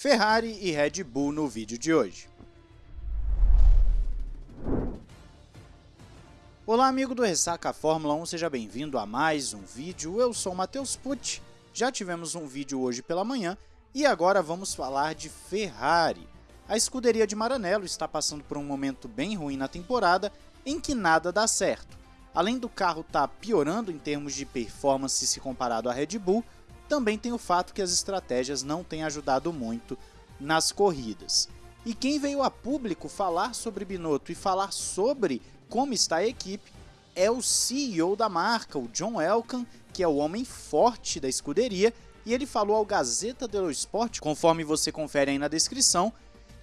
Ferrari e Red Bull no vídeo de hoje. Olá amigo do Ressaca Fórmula 1, seja bem-vindo a mais um vídeo, eu sou Matheus Pucci, já tivemos um vídeo hoje pela manhã e agora vamos falar de Ferrari. A escuderia de Maranello está passando por um momento bem ruim na temporada em que nada dá certo. Além do carro estar tá piorando em termos de performance se comparado à Red Bull, também tem o fato que as estratégias não têm ajudado muito nas corridas. E quem veio a público falar sobre Binotto e falar sobre como está a equipe é o CEO da marca, o John Elkann, que é o homem forte da escuderia, e ele falou ao Gazeta dello Sport, conforme você confere aí na descrição,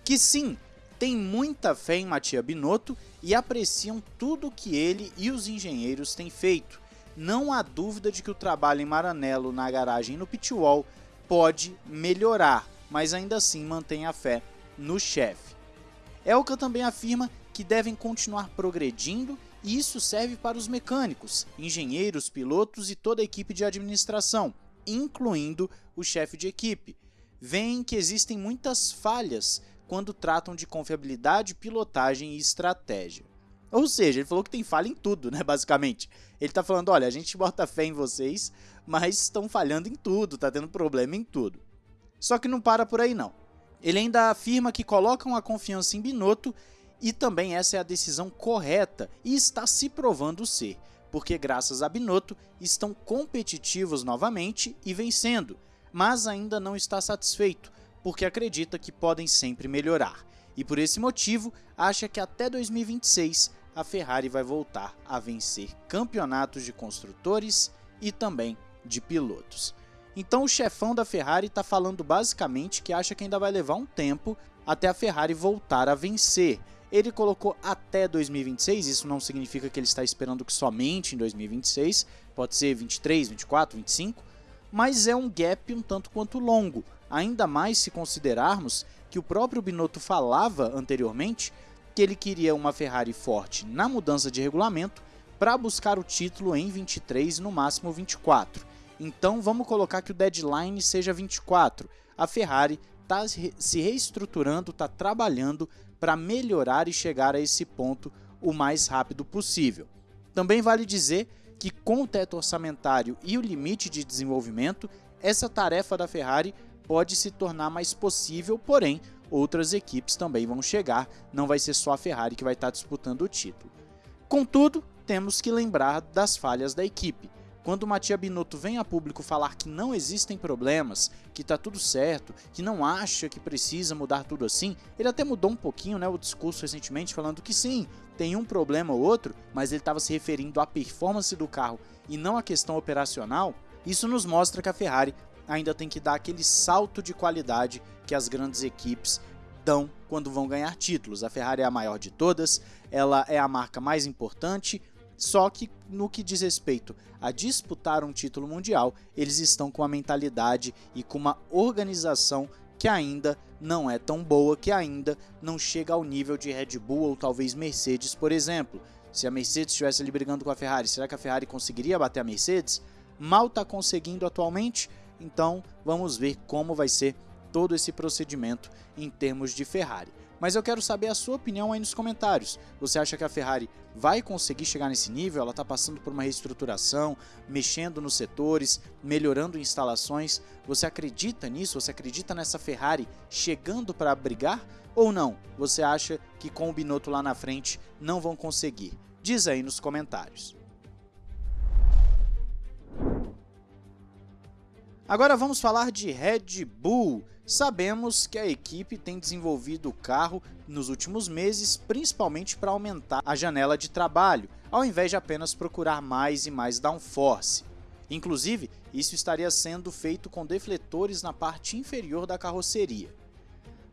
que sim, tem muita fé em Mattia Binotto e apreciam tudo que ele e os engenheiros têm feito não há dúvida de que o trabalho em Maranello na garagem no pitwall pode melhorar, mas ainda assim mantém a fé no chefe. Elka também afirma que devem continuar progredindo e isso serve para os mecânicos, engenheiros, pilotos e toda a equipe de administração, incluindo o chefe de equipe. Veem que existem muitas falhas quando tratam de confiabilidade, pilotagem e estratégia. Ou seja, ele falou que tem falha em tudo, né, basicamente. Ele tá falando, olha, a gente bota fé em vocês, mas estão falhando em tudo, tá tendo problema em tudo. Só que não para por aí não. Ele ainda afirma que colocam a confiança em Binotto e também essa é a decisão correta e está se provando ser, porque graças a Binotto estão competitivos novamente e vencendo, mas ainda não está satisfeito, porque acredita que podem sempre melhorar. E por esse motivo, acha que até 2026 a Ferrari vai voltar a vencer campeonatos de construtores e também de pilotos. Então o chefão da Ferrari está falando basicamente que acha que ainda vai levar um tempo até a Ferrari voltar a vencer. Ele colocou até 2026, isso não significa que ele está esperando que somente em 2026, pode ser 23, 24, 25, mas é um gap um tanto quanto longo, ainda mais se considerarmos que o próprio Binotto falava anteriormente que ele queria uma Ferrari forte na mudança de regulamento para buscar o título em 23 no máximo 24. Então vamos colocar que o deadline seja 24. A Ferrari está se reestruturando, está trabalhando para melhorar e chegar a esse ponto o mais rápido possível. Também vale dizer que com o teto orçamentário e o limite de desenvolvimento, essa tarefa da Ferrari pode se tornar mais possível, porém outras equipes também vão chegar, não vai ser só a Ferrari que vai estar disputando o título. Contudo, temos que lembrar das falhas da equipe. Quando o Matia Binotto vem a público falar que não existem problemas, que está tudo certo, que não acha que precisa mudar tudo assim, ele até mudou um pouquinho né, o discurso recentemente, falando que sim, tem um problema ou outro, mas ele estava se referindo à performance do carro e não à questão operacional. Isso nos mostra que a Ferrari ainda tem que dar aquele salto de qualidade que as grandes equipes dão quando vão ganhar títulos. A Ferrari é a maior de todas, ela é a marca mais importante, só que no que diz respeito a disputar um título mundial, eles estão com uma mentalidade e com uma organização que ainda não é tão boa, que ainda não chega ao nível de Red Bull ou talvez Mercedes, por exemplo. Se a Mercedes estivesse ali brigando com a Ferrari, será que a Ferrari conseguiria bater a Mercedes? Mal está conseguindo atualmente, então vamos ver como vai ser todo esse procedimento em termos de Ferrari. Mas eu quero saber a sua opinião aí nos comentários. Você acha que a Ferrari vai conseguir chegar nesse nível? Ela está passando por uma reestruturação, mexendo nos setores, melhorando instalações. Você acredita nisso? Você acredita nessa Ferrari chegando para brigar? Ou não? Você acha que com o Binotto lá na frente não vão conseguir? Diz aí nos comentários. Agora vamos falar de Red Bull. Sabemos que a equipe tem desenvolvido o carro nos últimos meses, principalmente para aumentar a janela de trabalho, ao invés de apenas procurar mais e mais downforce. Inclusive, isso estaria sendo feito com defletores na parte inferior da carroceria.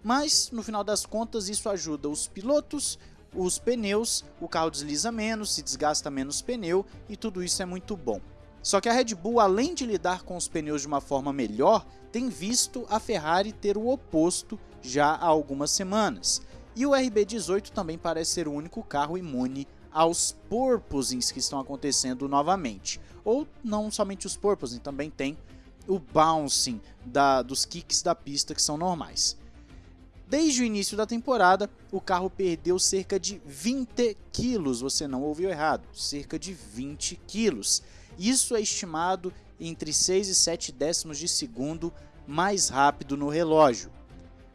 Mas, no final das contas, isso ajuda os pilotos, os pneus, o carro desliza menos, se desgasta menos pneu e tudo isso é muito bom. Só que a Red Bull, além de lidar com os pneus de uma forma melhor, tem visto a Ferrari ter o oposto já há algumas semanas. E o RB18 também parece ser o único carro imune aos porpoisings que estão acontecendo novamente. Ou não somente os porpoising, também tem o bouncing da, dos kicks da pista que são normais. Desde o início da temporada, o carro perdeu cerca de 20 quilos, você não ouviu errado, cerca de 20 quilos. Isso é estimado entre 6 e 7 décimos de segundo mais rápido no relógio.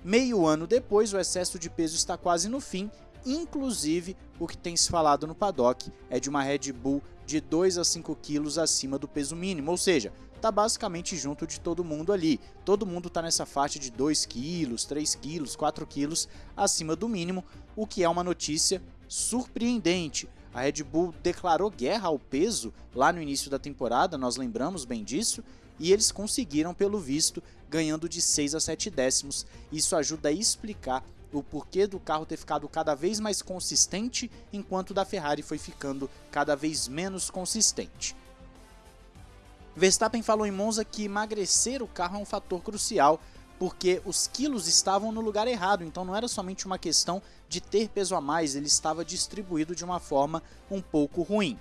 Meio ano depois, o excesso de peso está quase no fim, inclusive o que tem se falado no paddock é de uma Red Bull de 2 a 5 quilos acima do peso mínimo, ou seja, está basicamente junto de todo mundo ali. Todo mundo está nessa faixa de 2 quilos, 3 quilos, 4 quilos acima do mínimo, o que é uma notícia surpreendente. A Red Bull declarou guerra ao peso lá no início da temporada, nós lembramos bem disso, e eles conseguiram, pelo visto, ganhando de 6 a 7 décimos. Isso ajuda a explicar o porquê do carro ter ficado cada vez mais consistente, enquanto da Ferrari foi ficando cada vez menos consistente. Verstappen falou em Monza que emagrecer o carro é um fator crucial, porque os quilos estavam no lugar errado, então não era somente uma questão de ter peso a mais, ele estava distribuído de uma forma um pouco ruim.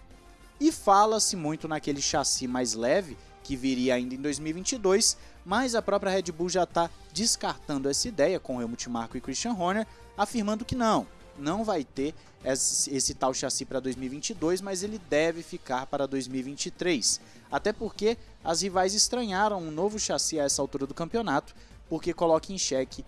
E fala-se muito naquele chassi mais leve, que viria ainda em 2022, mas a própria Red Bull já está descartando essa ideia com Helmut Marko e Christian Horner, afirmando que não, não vai ter esse, esse tal chassi para 2022, mas ele deve ficar para 2023. Até porque as rivais estranharam um novo chassi a essa altura do campeonato, porque coloca em xeque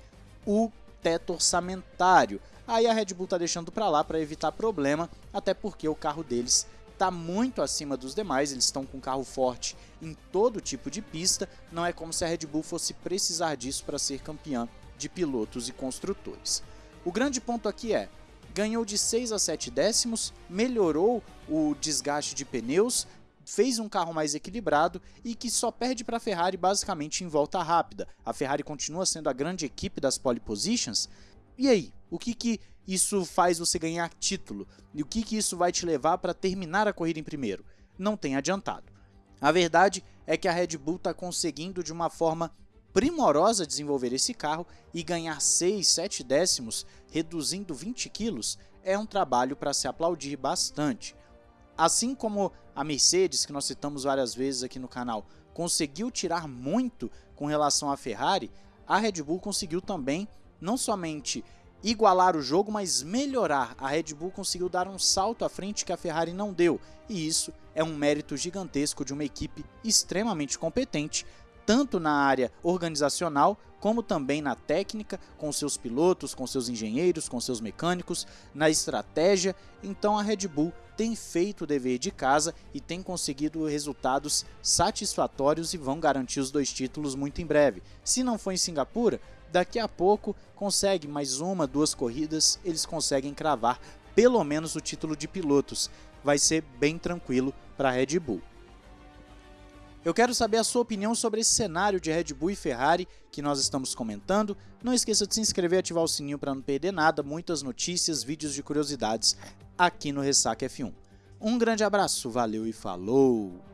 o teto orçamentário. Aí a Red Bull está deixando para lá para evitar problema, até porque o carro deles está muito acima dos demais, eles estão com carro forte em todo tipo de pista, não é como se a Red Bull fosse precisar disso para ser campeã de pilotos e construtores. O grande ponto aqui é, ganhou de 6 a 7 décimos, melhorou o desgaste de pneus, fez um carro mais equilibrado e que só perde para a Ferrari basicamente em volta rápida. A Ferrari continua sendo a grande equipe das pole positions. E aí, o que, que isso faz você ganhar título? E o que, que isso vai te levar para terminar a corrida em primeiro? Não tem adiantado. A verdade é que a Red Bull está conseguindo de uma forma primorosa desenvolver esse carro e ganhar 6, 7 décimos, reduzindo 20 quilos, é um trabalho para se aplaudir bastante. Assim como a Mercedes, que nós citamos várias vezes aqui no canal, conseguiu tirar muito com relação à Ferrari, a Red Bull conseguiu também não somente igualar o jogo, mas melhorar. A Red Bull conseguiu dar um salto à frente que a Ferrari não deu, e isso é um mérito gigantesco de uma equipe extremamente competente, tanto na área organizacional como também na técnica, com seus pilotos, com seus engenheiros, com seus mecânicos, na estratégia. Então a Red Bull tem feito o dever de casa e tem conseguido resultados satisfatórios e vão garantir os dois títulos muito em breve. Se não for em Singapura, daqui a pouco consegue mais uma, duas corridas, eles conseguem cravar pelo menos o título de pilotos. Vai ser bem tranquilo para a Red Bull. Eu quero saber a sua opinião sobre esse cenário de Red Bull e Ferrari que nós estamos comentando. Não esqueça de se inscrever e ativar o sininho para não perder nada, muitas notícias, vídeos de curiosidades aqui no Ressaca F1. Um grande abraço, valeu e falou!